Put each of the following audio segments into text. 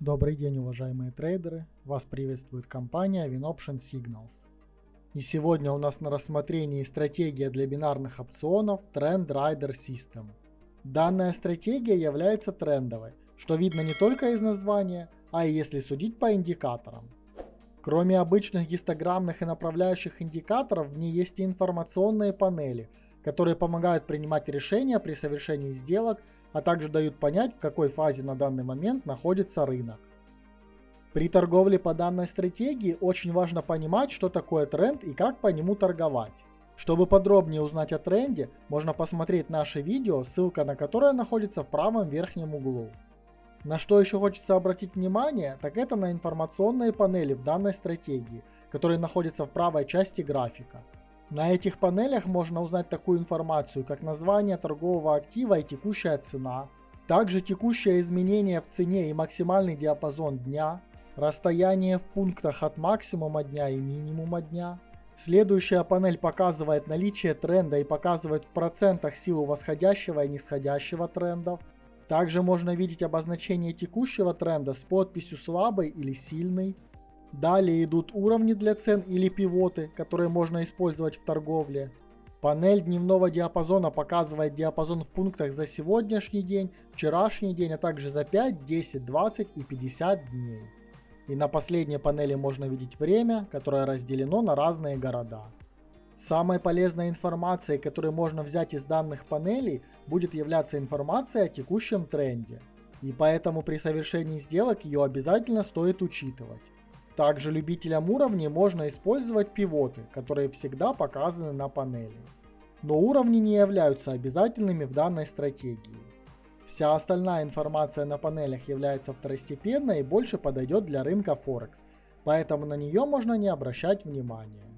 Добрый день, уважаемые трейдеры! Вас приветствует компания WinOption Signals. И сегодня у нас на рассмотрении стратегия для бинарных опционов Trend Rider System. Данная стратегия является трендовой, что видно не только из названия, а и если судить по индикаторам. Кроме обычных гистограммных и направляющих индикаторов, в ней есть и информационные панели, которые помогают принимать решения при совершении сделок а также дают понять, в какой фазе на данный момент находится рынок. При торговле по данной стратегии очень важно понимать, что такое тренд и как по нему торговать. Чтобы подробнее узнать о тренде, можно посмотреть наше видео, ссылка на которое находится в правом верхнем углу. На что еще хочется обратить внимание, так это на информационные панели в данной стратегии, которые находятся в правой части графика. На этих панелях можно узнать такую информацию, как название торгового актива и текущая цена, также текущее изменение в цене и максимальный диапазон дня, расстояние в пунктах от максимума дня и минимума дня. Следующая панель показывает наличие тренда и показывает в процентах силу восходящего и нисходящего трендов. Также можно видеть обозначение текущего тренда с подписью слабый или сильный, Далее идут уровни для цен или пивоты, которые можно использовать в торговле. Панель дневного диапазона показывает диапазон в пунктах за сегодняшний день, вчерашний день, а также за 5, 10, 20 и 50 дней. И на последней панели можно видеть время, которое разделено на разные города. Самой полезной информацией, которую можно взять из данных панелей, будет являться информация о текущем тренде. И поэтому при совершении сделок ее обязательно стоит учитывать. Также любителям уровней можно использовать пивоты, которые всегда показаны на панели. Но уровни не являются обязательными в данной стратегии. Вся остальная информация на панелях является второстепенной и больше подойдет для рынка Форекс, поэтому на нее можно не обращать внимания.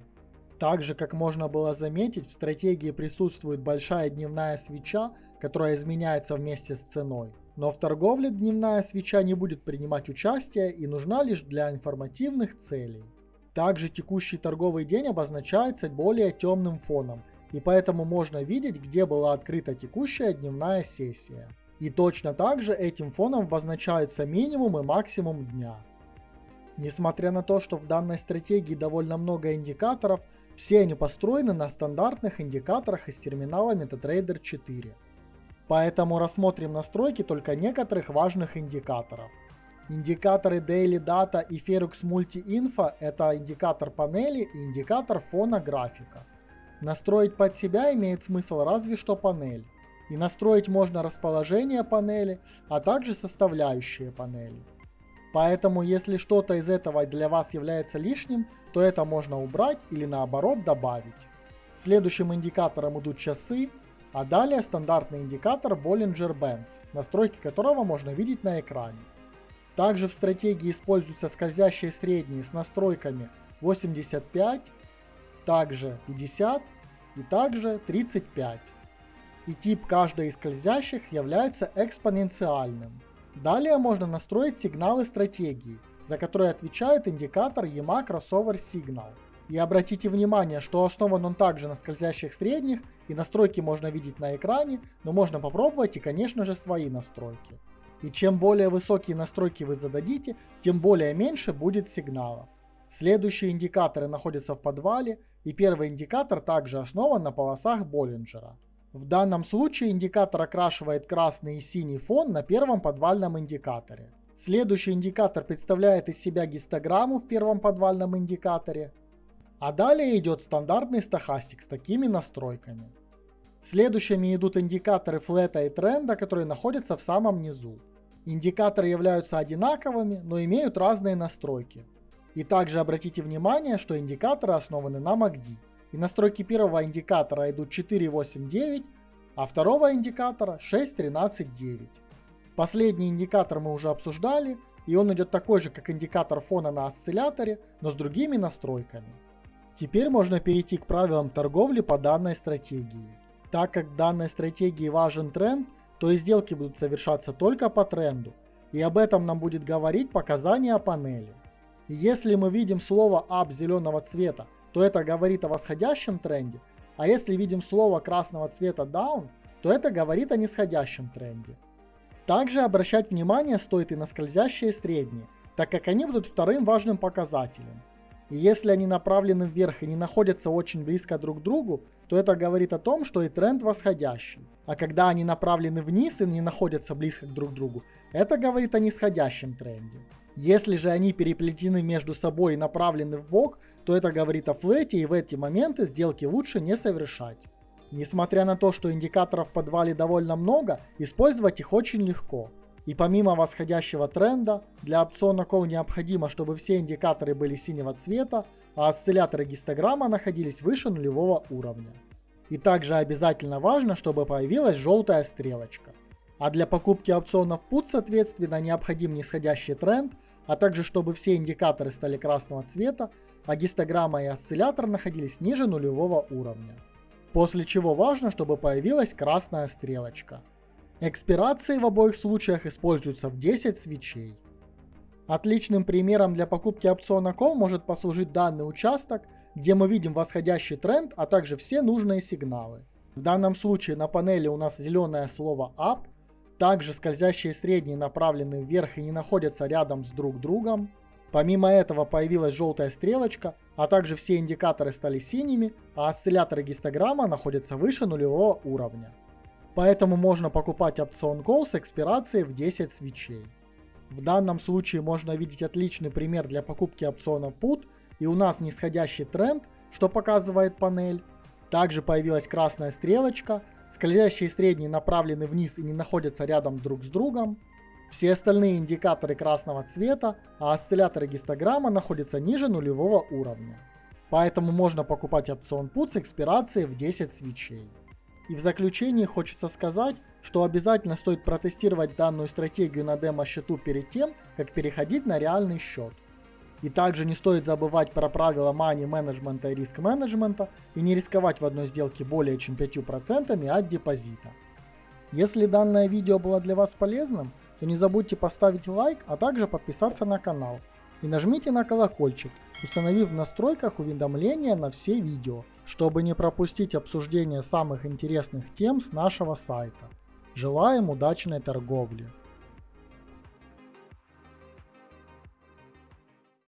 Также, как можно было заметить, в стратегии присутствует большая дневная свеча, которая изменяется вместе с ценой. Но в торговле дневная свеча не будет принимать участие и нужна лишь для информативных целей. Также текущий торговый день обозначается более темным фоном, и поэтому можно видеть, где была открыта текущая дневная сессия. И точно так же этим фоном обозначаются минимум и максимум дня. Несмотря на то, что в данной стратегии довольно много индикаторов, все они построены на стандартных индикаторах из терминала MetaTrader 4. Поэтому рассмотрим настройки только некоторых важных индикаторов. Индикаторы Daily Data и Ferux Multi Info – это индикатор панели и индикатор фона графика. Настроить под себя имеет смысл разве что панель. И настроить можно расположение панели, а также составляющие панели. Поэтому если что-то из этого для вас является лишним, то это можно убрать или наоборот добавить. Следующим индикатором идут часы, а далее стандартный индикатор Bollinger Bands, настройки которого можно видеть на экране. Также в стратегии используются скользящие средние с настройками 85, также 50 и также 35. И тип каждой из скользящих является экспоненциальным. Далее можно настроить сигналы стратегии, за которые отвечает индикатор EMA Crossover Signal. И обратите внимание, что основан он также на скользящих средних, и настройки можно видеть на экране, но можно попробовать и, конечно же, свои настройки. И чем более высокие настройки вы зададите, тем более меньше будет сигналов. Следующие индикаторы находятся в подвале, и первый индикатор также основан на полосах Боллинджера. В данном случае индикатор окрашивает красный и синий фон на первом подвальном индикаторе. Следующий индикатор представляет из себя гистограмму в первом подвальном индикаторе, а далее идет стандартный стахастик с такими настройками. Следующими идут индикаторы флета и тренда, которые находятся в самом низу. Индикаторы являются одинаковыми, но имеют разные настройки. И также обратите внимание, что индикаторы основаны на MACD. И настройки первого индикатора идут 4.8.9, а второго индикатора 6.13.9. Последний индикатор мы уже обсуждали, и он идет такой же, как индикатор фона на осцилляторе, но с другими настройками. Теперь можно перейти к правилам торговли по данной стратегии. Так как в данной стратегии важен тренд, то и сделки будут совершаться только по тренду. И об этом нам будет говорить показания панели. если мы видим слово up зеленого цвета, то это говорит о восходящем тренде, а если видим слово красного цвета down, то это говорит о нисходящем тренде. Также обращать внимание стоит и на скользящие средние, так как они будут вторым важным показателем. И если они направлены вверх и не находятся очень близко друг к другу, то это говорит о том, что и тренд восходящий. А когда они направлены вниз и не находятся близко друг к другу, это говорит о нисходящем тренде. Если же они переплетены между собой и направлены в бок, то это говорит о флете и в эти моменты сделки лучше не совершать. Несмотря на то, что индикаторов в подвале довольно много, использовать их очень легко. И помимо восходящего тренда, для опциона Call необходимо, чтобы все индикаторы были синего цвета, а осцилляторы гистограмма находились выше нулевого уровня. И также обязательно важно, чтобы появилась желтая стрелочка. А для покупки опционов PUT, соответственно, необходим нисходящий тренд, а также чтобы все индикаторы стали красного цвета, а гистограмма и осциллятор находились ниже нулевого уровня. После чего важно, чтобы появилась красная стрелочка. Экспирации в обоих случаях используются в 10 свечей. Отличным примером для покупки опциона Call может послужить данный участок, где мы видим восходящий тренд, а также все нужные сигналы. В данном случае на панели у нас зеленое слово Up, также скользящие средние направлены вверх и не находятся рядом с друг другом. Помимо этого появилась желтая стрелочка, а также все индикаторы стали синими, а осцилляторы гистограмма находятся выше нулевого уровня. Поэтому можно покупать опцион Call с экспирацией в 10 свечей. В данном случае можно видеть отличный пример для покупки опциона Put, и у нас нисходящий тренд, что показывает панель. Также появилась красная стрелочка, скользящие средние направлены вниз и не находятся рядом друг с другом. Все остальные индикаторы красного цвета, а осцилляторы гистограмма находятся ниже нулевого уровня. Поэтому можно покупать опцион PUT с экспирацией в 10 свечей. И в заключение хочется сказать, что обязательно стоит протестировать данную стратегию на демо-счету перед тем, как переходить на реальный счет. И также не стоит забывать про правила money менеджмента и риск менеджмента и не рисковать в одной сделке более чем 5% от депозита. Если данное видео было для вас полезным, то не забудьте поставить лайк, а также подписаться на канал. И нажмите на колокольчик, установив в настройках уведомления на все видео, чтобы не пропустить обсуждение самых интересных тем с нашего сайта. Желаем удачной торговли!